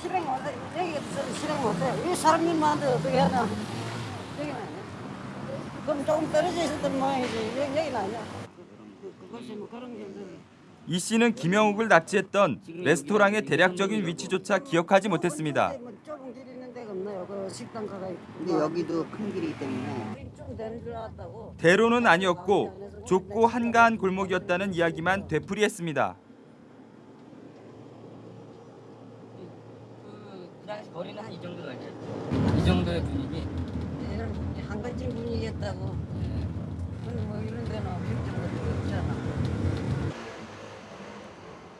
[SPEAKER 2] 실행 못해 여기서 실행 못해 이 사람 일 많은데 어떻게 하냐 여기는 그럼 조금 떨어져 있었던 모양이지 여기, 여기는 아니야 그,
[SPEAKER 4] 뭐이 씨는 김영욱을 납치했던 레스토랑의 대략적인 위치조차 기억하지 못했습니다.
[SPEAKER 2] 뭐 좁은 길 있는 데가 없나요 그 식당 가가 있고
[SPEAKER 19] 근데 여기도 큰 길이기 때문에
[SPEAKER 4] 대로는 아니었고 좁고 한가한 골목이었다는 이야기만 되풀이했습니다.
[SPEAKER 18] 그 당시 거리는 한 이 정도 아니에요? 이 정도의 분위기.
[SPEAKER 2] 이런 한 가지 분위기였다고. 근데 뭐 이런 데는 없잖아.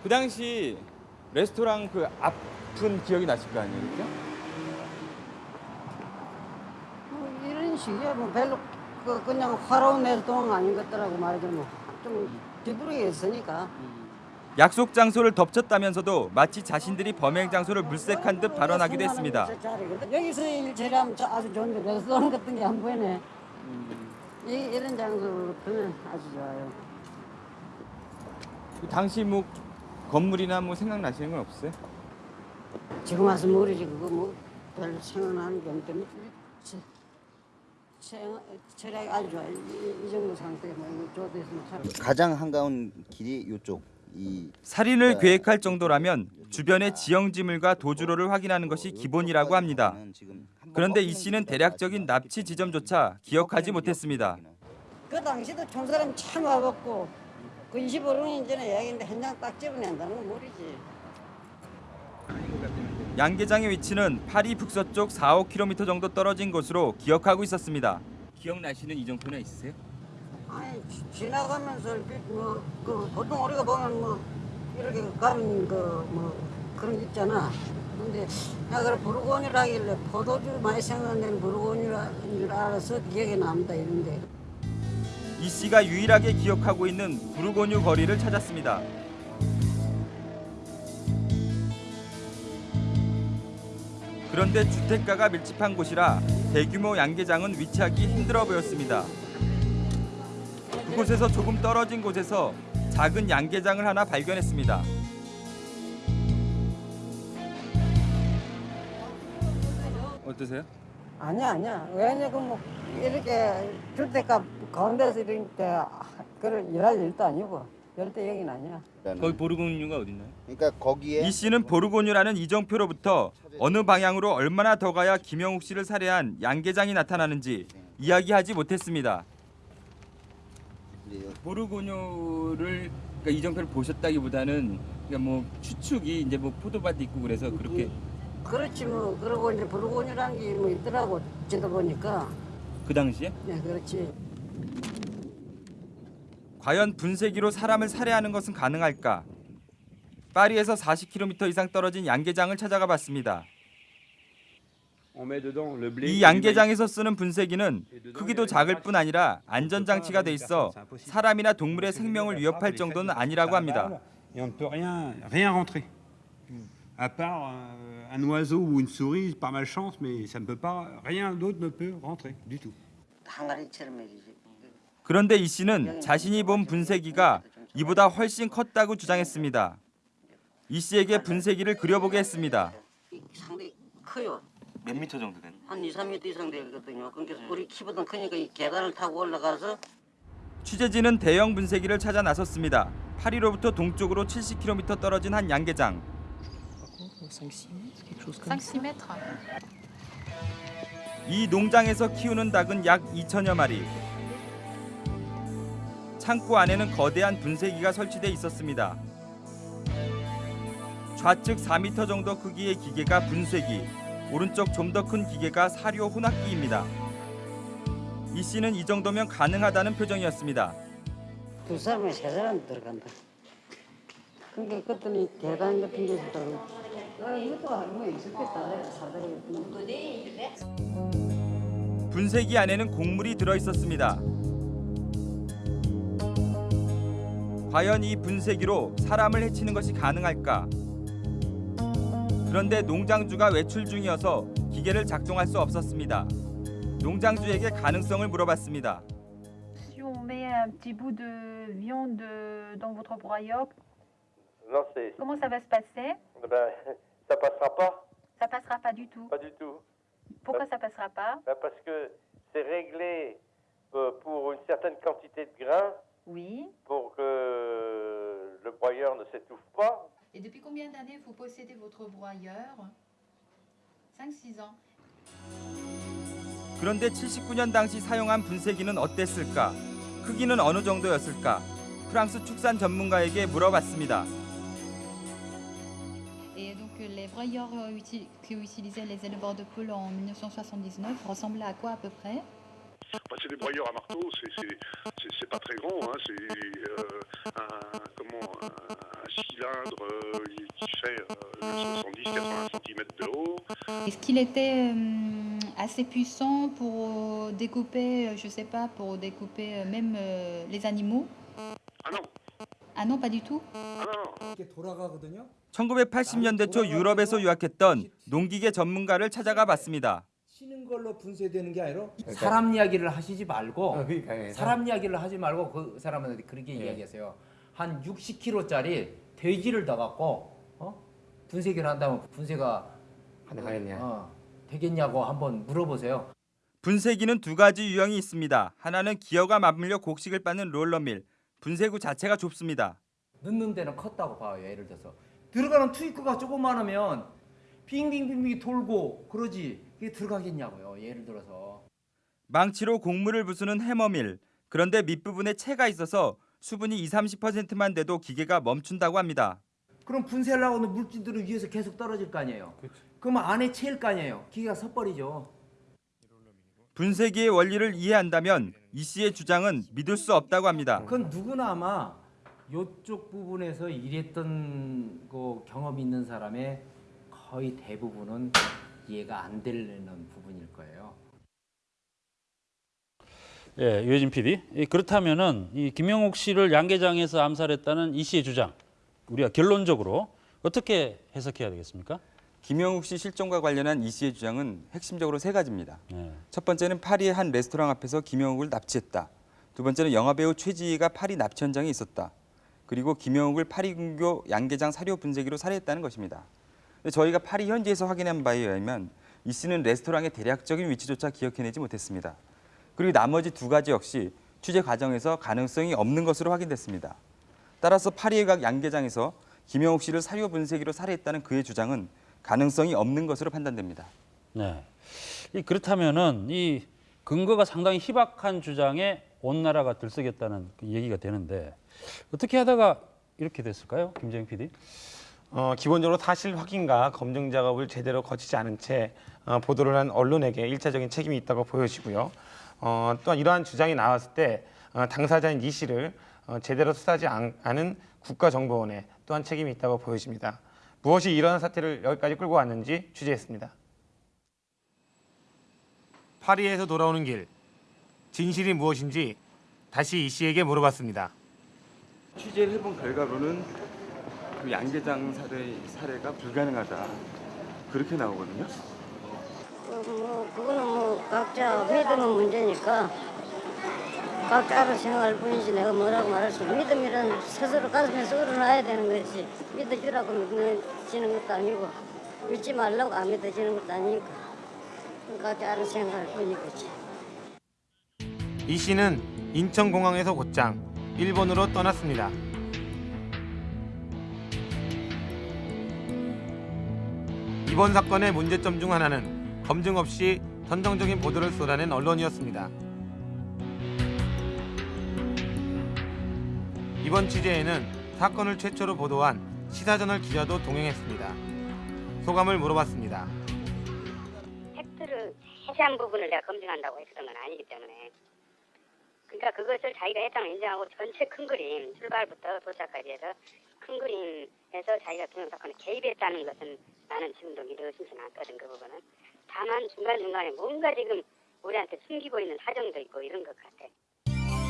[SPEAKER 4] 그 당시 레스토랑 그 앞은 기억이 나실 거 아니에요? 그죠?
[SPEAKER 2] 뭐 이런 식이야. 뭐 별로 그 그냥 화로운 레스토랑 아닌 것 같더라고 말하자면 좀 뒤부르게 있으니까
[SPEAKER 4] 약속 장소를 덮쳤다면서도 마치 자신들이 범행 장소를 물색한 듯 발언하기도 했습니다.
[SPEAKER 2] 여기서 일 처리하면 저 아주 좋은데 레스토랑 같은 게 안 보이네. 이, 이런 장소로부터는 아주 좋아요.
[SPEAKER 4] 그 당시 뭐 건물이나 뭐 생각나시는 건 없어요?
[SPEAKER 2] 지금 와서 모르지. 그거 뭐별 생각나는 게 없는데 체력이 아주 좋아요. 이, 이 정도 상태에 뭐 이거 좋아됐으면 참
[SPEAKER 24] 가장 한가운 길이 이쪽. 이
[SPEAKER 4] 살인을 계획할 정도라면 주변의 지형지물과 도주로를 확인하는 것이 기본이라고 합니다. 그런데 이 씨는 대략적인 납치 지점조차 기억하지 못했습니다.
[SPEAKER 2] 그 당시도 촌 사람 참 와봤고 그 25년 전에 이야기인데 현장 딱 집어낸다는 건 모르지
[SPEAKER 4] 양계장의 위치는 파리 북서쪽 4, 5km 정도 떨어진 곳으로 기억하고 있었습니다. 기억나시는 이정표나 있으세요?
[SPEAKER 2] 아니 지- 지나가면서 뭐, 그 보통 우리가 보면 뭐 이렇게 가는 그뭐 그런 게 있잖아. 근데 내가 그래 부르곤이라길래 포도주 많이 생각나는 부르곤이라는 줄 알아서 기억에 남다 이런데
[SPEAKER 4] 이 씨가 유일하게 기억하고 있는 부르고뉴 거리를 찾았습니다. 그런데 주택가가 밀집한 곳이라 대규모 양계장은 위치하기 힘들어 보였습니다. 그곳에서 조금 떨어진 곳에서 작은 양계장을 하나 발견했습니다. 어떠세요?
[SPEAKER 2] 아니야 아니야 왜냐면 뭐 이렇게 주택가 가운데서 이렇게 그런 일할 일도 아니고 절대 여긴 아니야.
[SPEAKER 4] 거기 보르고뉴가 어딨나요?
[SPEAKER 24] 그러니까 거기에
[SPEAKER 4] 이 씨는 보르고뉴라는 이정표로부터 어느 방향으로 얼마나 더 가야 김영욱 씨를 살해한 양계장이 나타나는지 이야기하지 못했습니다. 보르고뉴를 그러니까 이정표를 보셨다기보다는 그러니까 뭐 추측이 이제 뭐 포도밭 있고 그래서 그렇게
[SPEAKER 2] 그렇지 뭐 그러고 이제 부르곤이라는 게 뭐 있더라고 지도 보니까
[SPEAKER 4] 그 당시에?
[SPEAKER 2] 네, 그렇지.
[SPEAKER 4] 과연 분쇄기로 사람을 살해하는 것은 가능할까? 파리에서 40km 이상 떨어진 양계장을 찾아가 봤습니다. 이 양계장에서 쓰는 분쇄기는 크기도 작을 뿐 아니라 안전장치가 돼 있어 사람이나 동물의 생명을 위협할 정도는 아니라고 합니다.
[SPEAKER 25] Et on ne peut rien, rien rentrer. À part euh, un oiseau ou une souris par malchance, mais ça ne peut pas, rien d'autre ne peut rentrer du tout.
[SPEAKER 18] 항아리처럼 이렇게
[SPEAKER 4] 그런데 이 씨는 자신이 본 분쇄기가 이보다 훨씬 컸다고 주장했습니다. 이 씨에게 분쇄기를 그려보게 했습니다.
[SPEAKER 18] 상당히 커요.
[SPEAKER 11] 몇 미터 정도 되는?
[SPEAKER 18] 한 2, 3m 이상 되거든요. 그러니까 우리 키보다 크니까 이 계단을 타고 올라가서
[SPEAKER 4] 취재진은 대형 분쇄기를 찾아 나섰습니다. 파리로부터 동쪽으로 70km 떨어진 한 양계장.
[SPEAKER 26] 5-6 mètres.
[SPEAKER 4] 이 농장에서 키우는 닭은 약 2천여 마리. 창고 안에는 거대한 분쇄기가 설치돼 있었습니다. 좌측 4m 정도 크기의 기계가 분쇄기, 오른쪽 좀 더 큰 기계가 사료 혼합기입니다. 이 씨는 이 정도면 가능하다는 표정이었습니다.
[SPEAKER 2] 두 사람에 세 사람 들어간다. 그러니까 그랬더니 계단 같은 게 있다고. 아, 이것도 알고 있었겠다. 사다리 같은 거.
[SPEAKER 4] 분쇄기 안에는 곡물이 들어 있었습니다. 과연 이 분쇄기로 사람을 해치는 것이 가능할까? 그런데 농장주가 외출 중이어서 기계를 작동할 수 없었습니다. 농장주에게 가능성을 물어봤습니다.
[SPEAKER 26] Si on met un petit bout de viande dans votre broyeur,
[SPEAKER 27] Non, c'est.
[SPEAKER 26] comment ça va se passer
[SPEAKER 27] Ben, [LAUGHS] ça passera pas.
[SPEAKER 26] Ça passera pas du tout.
[SPEAKER 27] Pas du tout.
[SPEAKER 26] Pourquoi ça passera pas
[SPEAKER 27] Ben, parce que c'est réglé euh, pour une certaine quantité de grains
[SPEAKER 26] Oui.
[SPEAKER 27] pour que le broyeur ne s'étouffe pas.
[SPEAKER 26] Et depuis combien d'années vous possédez votre broyeur 5-6 ans.
[SPEAKER 4] 그런데 79년 당시 사용한 분쇄기는 어땠을까? 크기는 어느 정도였을까? 프랑스 축산 전문가에게 물어봤습니다.
[SPEAKER 26] Et donc euh, les broyeurs euh, que utilisaient les éleveurs de poules en 1979 ressemblaient à quoi à peu près
[SPEAKER 28] Bah, c'est des broyeurs à marteau, c'est- pas très grand, hein, c'est euh, un, comment, un, un cylindre euh, qui fait euh, 70-80 cm de haut.
[SPEAKER 26] Est-ce qu'il était euh, assez puissant pour euh, découper, euh, je sais pas, pour découper euh, même euh, les animaux
[SPEAKER 28] Ah non
[SPEAKER 26] Ah non, pas du tout
[SPEAKER 29] 이렇게 돌아가거든요.
[SPEAKER 4] 1980년대 초 유럽에서 유학했던 농기계 전문가를 찾아가 봤습니다.
[SPEAKER 29] 치는 걸로 분쇄되는 게 아니라
[SPEAKER 30] 사람 이야기를 하시지 말고
[SPEAKER 29] 아, 그러니까, 예.
[SPEAKER 30] 사람 이야기를 하지 말고 그 사람한테 그렇게
[SPEAKER 29] 예.
[SPEAKER 30] 이야기하세요. 한 60kg짜리 돼지를 더 갖고 어? 분쇄기를 한다면 분쇄가
[SPEAKER 29] 가능하겠냐?
[SPEAKER 30] 어, 되겠냐고 한번 물어보세요.
[SPEAKER 4] 분쇄기는 두 가지 유형이 있습니다. 하나는 기어가 맞물려 곡식을 빻는 롤러밀. 분쇄구 자체가 좁습니다.
[SPEAKER 30] 넣는 데는 컸다고 봐요. 예를 들어서 들어가는 투입구가 조금만하면 빙빙빙빙 돌고 그러지 이게 들어가겠냐고요. 예를 들어서
[SPEAKER 4] 망치로 곡물을 부수는 해머밀. 그런데 밑부분에 채가 있어서 수분이 2, 30%만 돼도 기계가 멈춘다고 합니다.
[SPEAKER 30] 그럼 분쇄를 하고 있는 물질들을 위에서 계속 떨어질 거 아니에요. 그러면 안에 채일 거 아니에요. 기계가 섣버리죠.
[SPEAKER 4] 분쇄기의 원리를 이해한다면 이 씨의 주장은 믿을 수 없다고 합니다.
[SPEAKER 30] 그건 누구나 아마 이쪽 부분에서 일했던 그 경험이 있는 사람의 거의 대부분은 이해가 안 되는 부분일 거예요.
[SPEAKER 8] 예, 유해진 PD. 이 그렇다면은 이 김영옥 씨를 양계장에서 암살했다는 이 씨의 주장, 우리가 결론적으로 어떻게 해석해야 되겠습니까?
[SPEAKER 4] 김영욱 씨 실종과 관련한 이 씨의 주장은 핵심적으로 세 가지입니다.
[SPEAKER 8] 예.
[SPEAKER 4] 첫 번째는 파리의 한 레스토랑 앞에서 김영욱을 납치했다. 두 번째는 영화배우 최지희가 파리 납치 현장에 있었다. 그리고 김영욱을 파리 근교 양계장 사료 분쇄기로 살해했다는 것입니다. 저희가 파리 현지에서 확인한 바에 의하면 이 씨는 레스토랑의 대략적인 위치조차 기억해내지 못했습니다. 그리고 나머지 두 가지 역시 취재 과정에서 가능성이 없는 것으로 확인됐습니다. 따라서 파리의 각 양계장에서 김영욱 씨를 사료 분쇄기로 살해했다는 그의 주장은 가능성이 없는 것으로 판단됩니다.
[SPEAKER 8] 네. 이 그렇다면은 이 근거가 상당히 희박한 주장에 온 나라가 들썩였다는 그 얘기가 되는데 어떻게 하다가 이렇게 됐을까요, 김재영 PD?
[SPEAKER 1] 어, 기본적으로 사실 확인과 검증 작업을 제대로 거치지 않은 채 어, 보도를 한 언론에게 일차적인 책임이 있다고 보여지고요. 어, 또한 이러한 주장이 나왔을 때 어, 당사자인 이 씨를 어, 제대로 수사하지 않, 않은 국가정보원에 또한 책임이 있다고 보여집니다. 무엇이 이러한 사태를 여기까지 끌고 왔는지 취재했습니다. 파리에서 돌아오는 길 진실이 무엇인지 다시 이 씨에게 물어봤습니다.
[SPEAKER 11] 취재를 해본 결과로는 그 양계장 사례, 사례가 불가능하다. 그렇게 나오거든요.
[SPEAKER 2] 그 뭐 그거는 뭐 각자 믿음의 문제니까 각자 알아서 생각할 뿐이지 내가 뭐라고 말할 수. 믿음이란 스스로 가슴에 썰어놔야 되는 것이 믿어주라고 믿어지는 것도 아니고 믿지 말라고 안 믿어지는 것도 아니니까 각자 알아서 생각할 뿐이겠지.
[SPEAKER 1] 이 씨는 인천공항에서 곧장 일본으로 떠났습니다. 이번 사건의 문제점 중 하나는 검증 없이 선정적인 보도를 쏟아낸 언론이었습니다. 이번 취재에는 사건을 최초로 보도한 시사저널 기자도 동행했습니다. 소감을 물어봤습니다.
[SPEAKER 31] 팩트를 세세한 부분을 내가 검증한다고 했던 건 아니기 때문에 그러니까 그것을 자기가 했다는 걸 인정하고 전체 큰 그림 출발부터 도착까지 해서 큰 그림에서 자기가 김영 사건에 개입했다는 것은 나는 지금도 믿어지진 않거든 그 부분은 다만 중간중간에 뭔가 지금 우리한테 숨기고 있는 사정도 있고 이런 것 같아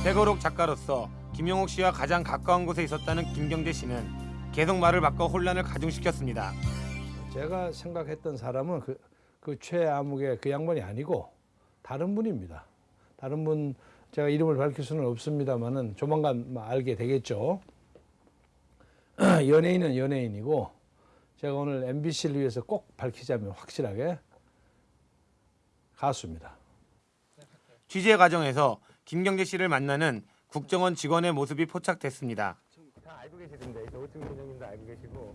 [SPEAKER 1] 백어록 작가로서 김용옥 씨와 가장 가까운 곳에 있었다는 김경재 씨는 계속 말을 바꿔 혼란을 가중시켰습니다.
[SPEAKER 9] 제가 생각했던 사람은 그, 그 최아무개 그 양반이 아니고 다른 분입니다. 다른 분 제가 이름을 밝힐 수는 없습니다만은 조만간 뭐 알게 되겠죠. [CLEARS THROAT] 연예인은 연예인이고 제가 오늘 MBC를 위해서 꼭 밝히자면 확실하게 가수입니다.
[SPEAKER 1] 취재 과정에서 김경재 씨를 만나는 국정원 직원의 모습이 포착됐습니다.
[SPEAKER 23] 알고 계시던데 오충 선생님도 알고 계시고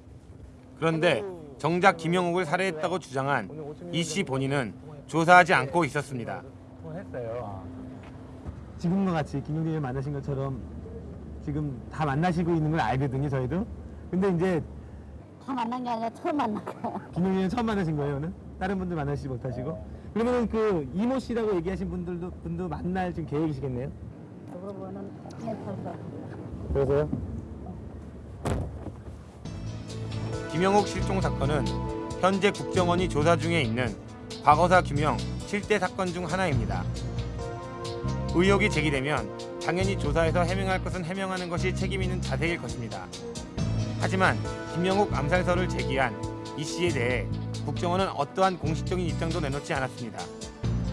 [SPEAKER 1] 그런데 정작 김영욱을 살해했다고 주장한 이 씨 본인은 조사하지 않고 있었습니다.
[SPEAKER 23] 통화했어요. 지금과 같이 김용진을 만나신 것처럼 지금 다 만나시고 있는 걸 알거든요 저희도. 근데 이제
[SPEAKER 2] 다 만난 게 아니라 처음 만난 거야.
[SPEAKER 23] 김용진은 [LAUGHS] 처음 만나신 거예요 오늘? 다른 분들 만나시지 못하시고? 그러면 그 이모 씨라고 얘기하신 분들도 분도 만날 지금 계획이시겠네요?
[SPEAKER 2] 그거는 괜찮다.
[SPEAKER 23] 그래서요?
[SPEAKER 1] 김영욱 실종 사건은 현재 국정원이 조사 중에 있는 과거사 규명 7대 사건 중 하나입니다. 의혹이 제기되면 당연히 조사에서 해명할 것은 해명하는 것이 책임 있는 자세일 것입니다. 하지만 김영욱 암살설을 제기한 이 씨에 대해 국정원은 어떠한 공식적인 입장도 내놓지 않았습니다.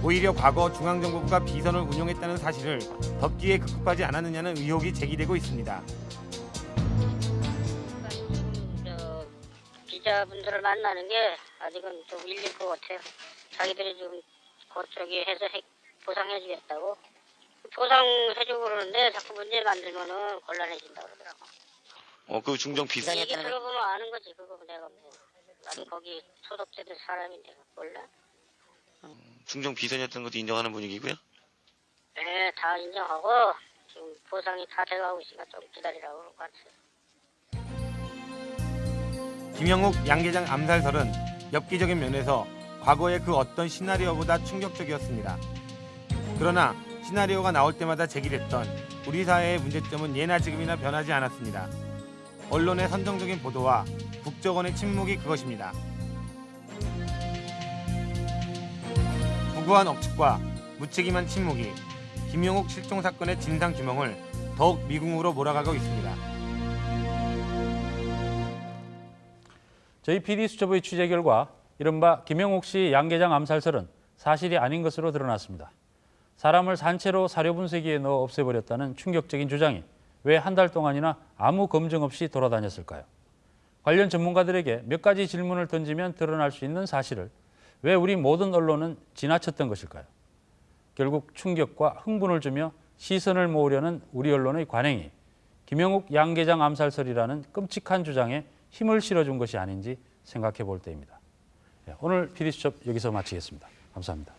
[SPEAKER 1] 오히려 과거 중앙정보부가 비선을 운용했다는 사실을 덮기에 급급하지 않았느냐는 의혹이 제기되고 있습니다.
[SPEAKER 22] 저 기자분들을 만나는 게 아직은 좀 일릴 것 같아요. 자기들이 지금 그쪽이 해서 해- 보상해주겠다고 보상해주고 그러는데 자꾸 문제 만들면은 곤란해진다 그러더라고.
[SPEAKER 21] 어, 그 중정 비선
[SPEAKER 22] 얘기 들어보면 아는 거지 그거 내가 뭐 나도 거기 소속되는 사람인데 몰라?
[SPEAKER 21] 중정 비선이었던 것도 인정하는 분위기고요.
[SPEAKER 22] 네, 다 인정하고 지금 보상이 다 돼가고 있으니까 좀 기다리라고 그럴 것 같아요.
[SPEAKER 1] 김영욱 양계장 암살설은 엽기적인 면에서 과거의 그 어떤 시나리오보다 충격적이었습니다. 그러나 시나리오가 나올 때마다 제기됐던 우리 사회의 문제점은 예나 지금이나 변하지 않았습니다. 언론의 선정적인 보도와 국정원의 침묵이 그것입니다. 무고한 억측과 무책임한 침묵이 김영욱 실종 사건의 진상 규명을 더욱 미궁으로 몰아가고 있습니다.
[SPEAKER 8] 저희 PD수첩의 취재 결과 이른바 김영옥 씨 양계장 암살설은 사실이 아닌 것으로 드러났습니다. 사람을 산채로 사료 분쇄기에 넣어 없애버렸다는 충격적인 주장이 왜 한 달 동안이나 아무 검증 없이 돌아다녔을까요? 관련 전문가들에게 몇 가지 질문을 던지면 드러날 수 있는 사실을 왜 우리 모든 언론은 지나쳤던 것일까요? 결국 충격과 흥분을 주며 시선을 모으려는 우리 언론의 관행이 김영욱 양계장 암살설이라는 끔찍한 주장에 힘을 실어준 것이 아닌지 생각해 볼 때입니다. 예, 오늘 PD수첩 여기서 마치겠습니다. 감사합니다.